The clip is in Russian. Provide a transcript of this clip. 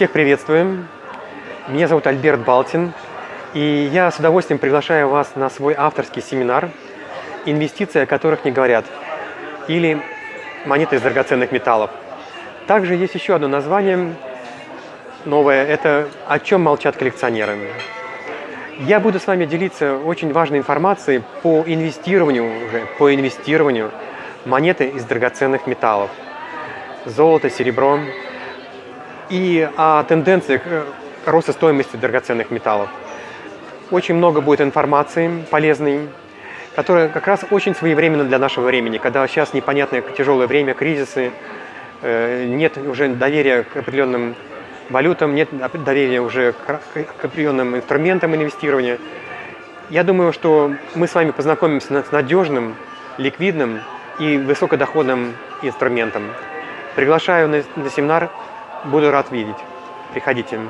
Всех приветствуем. Меня зовут Альберт Балтин. И я с удовольствием приглашаю вас на свой авторский семинар «Инвестиции, о которых не говорят» или «Монеты из драгоценных металлов». Также есть еще одно название новое – это «О чем молчат коллекционеры». Я буду с вами делиться очень важной информацией по инвестированию уже, по инвестированию монеты из драгоценных металлов. Золото, серебро и о тенденциях э, роста стоимости драгоценных металлов. Очень много будет информации полезной, которая как раз очень своевременна для нашего времени, когда сейчас непонятное тяжелое время, кризисы, э, нет уже доверия к определенным валютам, нет доверия уже к определенным инструментам инвестирования. Я думаю, что мы с вами познакомимся с надежным, ликвидным и высокодоходным инструментом. Приглашаю на семинар, буду рад видеть. Приходите.